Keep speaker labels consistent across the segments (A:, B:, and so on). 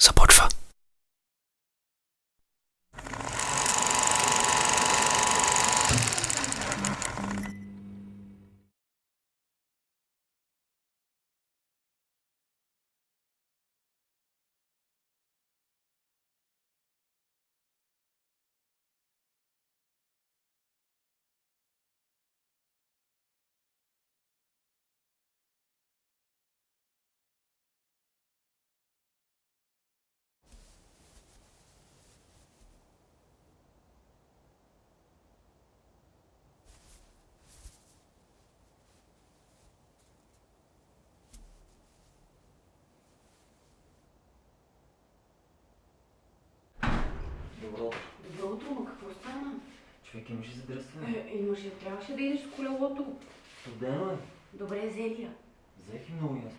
A: support for
B: Добро.
C: Добро утро, ма какво стана?
B: Човек имаш ли задръстване?
C: Е, имаш ли, трябваше да идеш в колелото.
B: Студено е.
C: Добре, Зелия.
B: Взех и много ясно.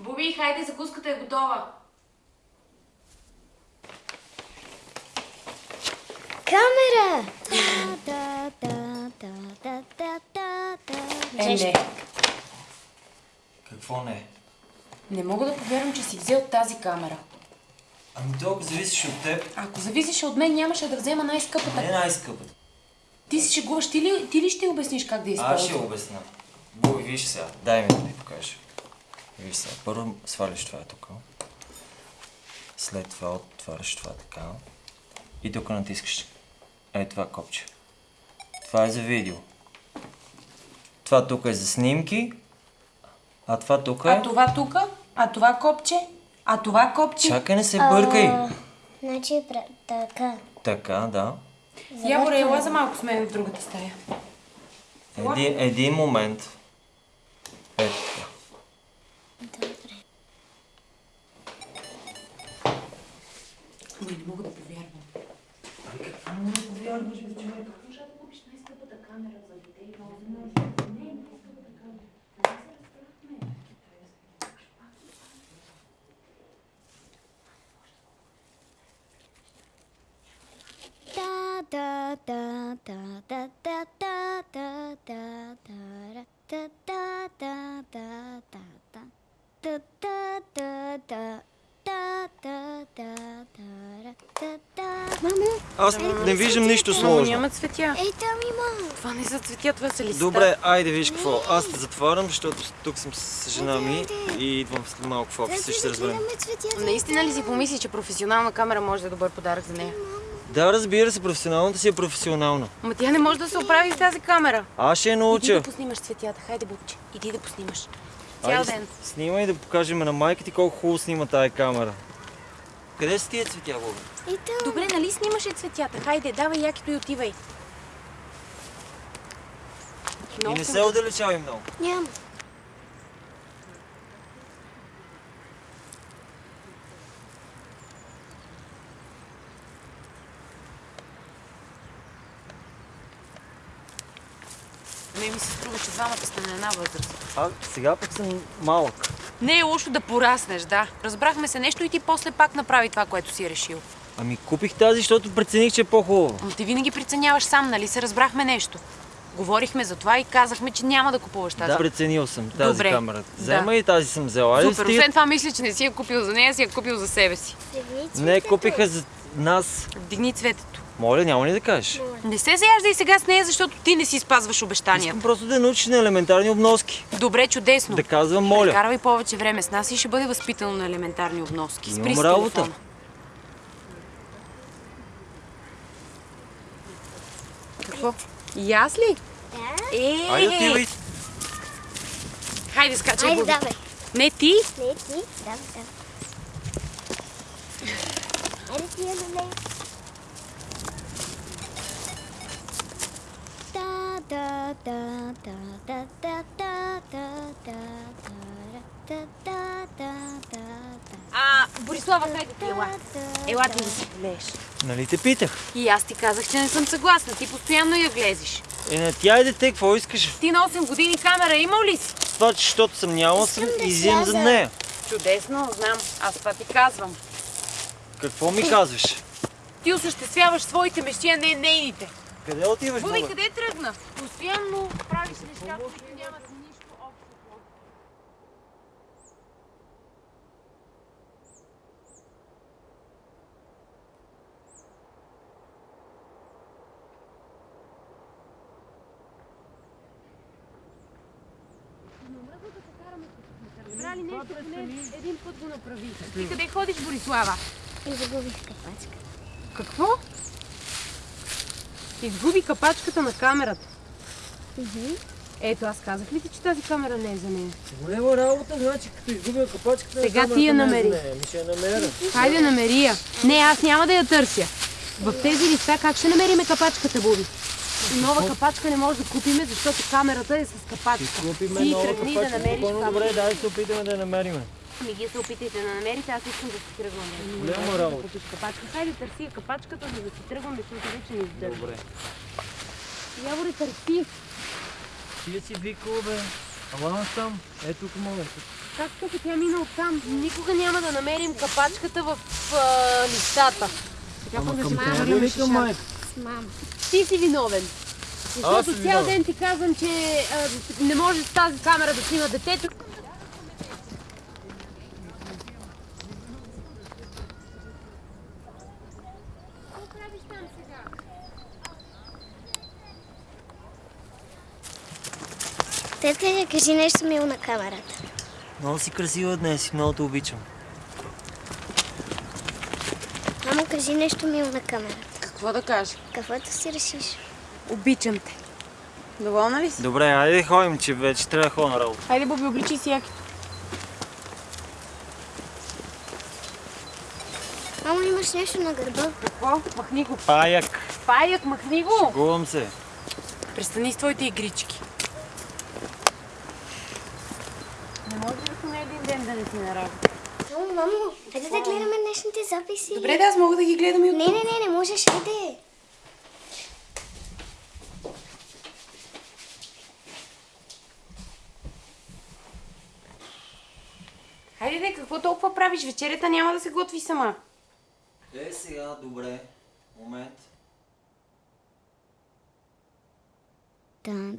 C: Боби, хайде, закуската е готова.
D: Камера!
C: Е, не.
B: Какво не?
C: Не мога да повярвам, че си взел тази камера.
B: Ами толкова зависиш от теб.
C: Ако зависеше от мен, нямаше да взема най-скъпата.
B: Не най-скъпата.
C: Ти си шегуваш, ти ли, ти ли ще обясниш как да я
B: Аз ще обясна. Буби, виж сега. Дай ми да ти покажа. Виж сега. Първо сваляш това тук. След това отваряш това така. И тук натискаш. Е това копче. Това е за видео. Това тук е за снимки. А това тук е...
C: А това тука? А това копче? А това копче?
B: Чакай, не се бъркай.
D: А, Значи, пра- така.
B: Така, да.
C: Яворе, ела за малко с мен в другата стая.
B: Един, един момент. Аз не виждам нищо
C: Мамо,
B: сложно.
C: няма цветя.
D: ей там има.
C: Това не са цветя, това са листа.
B: Добре, айде виж какво. Аз те затварям, защото тук съм с жена ми и идвам след малко в офиса и ще се разберем.
C: Наистина ли си помисли, че професионална камера може да е добър подарък за нея?
B: Да, разбира се, професионалната си е професионална.
C: Ма тя не може да се оправи с тази камера.
B: Аз ще я
C: Иди
B: науча.
C: да поснимаш цветята. Хайде, бубче. Иди да поснимаш. Цял
B: Айде,
C: ден.
B: снимай да покажем на майка ти колко хубаво снима тази камера. Къде са тия цветя, Боби?
D: И там.
C: Добре, нали снимаше цветята? Хайде, давай якито и отивай.
B: И
C: Много
B: не
C: съм-
B: се отдалечавай много.
D: Няма.
C: Не ми се струва, че двамата сте на една възраст.
B: А, сега пък съм малък.
C: Не е лошо да пораснеш, да. Разбрахме се нещо и ти после пак направи това, което си решил.
B: Ами купих тази, защото прецених, че е по-хубава.
C: Но ти винаги преценяваш сам, нали се разбрахме нещо. Говорихме за това и казахме, че няма да купуваш тази.
B: Да, преценил съм тази
C: Добре.
B: камера.
C: Да.
B: Взема и тази съм взела.
C: Супер,
B: стига-
C: освен това мисля, че не си я купил за нея, си я купил за себе си.
B: Не, купиха за нас.
C: Вдигни цветето.
B: Моля, няма ли да кажеш?
C: Не се заяждай сега с нея, защото ти не си спазваш обещанията.
B: Искам просто да научиш на елементарни обноски.
C: Добре, чудесно.
B: Да казвам моля.
C: Каравай повече време с нас и ще бъде възпитано на елементарни обноски. Спри
B: Имам работа.
C: телефона. Какво? И аз ли?
D: Да.
C: Е,
B: Айде, отивай.
C: Хайде, скачай,
D: Айде,
C: Боби.
D: давай.
C: Не ти.
D: Не, ти. Давай, давай. Айде ти я да, да, да, да, да, да, да, да, да, да.
C: А, Борислава, хайде ела. Ела
D: да.
C: се полееш.
B: Нали те питах?
C: И аз ти казах, че не съм съгласна. Ти постоянно я глезиш.
B: Е, на тя и дете, какво искаш?
C: Ти на 8 години камера имал ли си?
B: Това, че защото съм нямал, съм
D: да
B: изям за
D: сляза.
B: нея.
C: Чудесно, знам. Аз това ти казвам.
B: Какво ми казваш?
C: Ти осъществяваш своите мечти, а не нейните.
B: Къде отиваш,
C: Боби?
B: Боби,
C: къде е тръгна? Постоянно правиш неща, които нямат нищо общо. Брали нещо, поне един път го направи. Ти къде ходиш, Борислава?
D: И загубих капачка.
C: Какво? Изгуби капачката на камерата. Ето, аз казах ли ти, че тази камера не е за нея?
B: Голема работа, значи като изгубя капачката
C: Сега ти я намери.
B: Ми ще я намеря.
C: Хайде, намери я. Не, аз няма да я търся. В тези листа как ще намериме капачката, Боби? Нова капачка не може да купиме, защото камерата е с капачка.
B: Купиме
C: Ти
B: нова
C: тръгни да
B: капачка.
C: намериш капачка.
B: Добре, дай се опитаме да я намерим.
C: Ми ги се опитайте да намерите, аз искам да си тръгвам.
B: Голяма работа.
C: Купиш капачка. Хайде, търси я капачката, за да си тръгваме, защото вече не издържа.
B: Добре.
C: Яворе, търси.
B: Ти си викал, бе. Ама аз там. Ето тук мога.
C: Как тук тя мина оттам? Никога няма да намерим капачката в а, листата. Да прехвърлим
B: Викам,
C: шишата.
B: майка.
C: Ти си виновен. Защото цял ден ти казвам, че а, не може с тази камера да снима детето.
D: Тетка, кажи нещо мило на камерата.
B: Много си красива днес и много те обичам.
D: Мамо, кажи нещо мило на камерата.
C: Какво да кажа?
D: Каквото си решиш.
C: Обичам те. Доволна ли си?
B: Добре, айде да ходим, че вече трябва да ходя на работа.
C: Хайде, Боби, обличи си яките.
D: Мамо, имаш нещо на гърба.
C: Какво? Махни го.
B: Паяк.
C: Паяк, махни го.
B: Гувам се.
C: Престани с твоите игрички. Не може ли поне един ден да не си на работа?
D: Мамо, мамо, хайде да гледаме днешните записи.
C: Добре, да, аз мога да ги гледам и от
D: Не, не, не, не можеш, хайде.
C: Хайде, де, какво толкова правиш? Вечерята няма да се готви сама.
B: Е, сега, добре. Момент.
D: Тан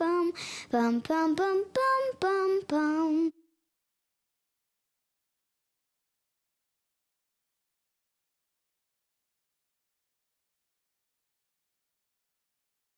D: bum bum bum bum bum bum bum.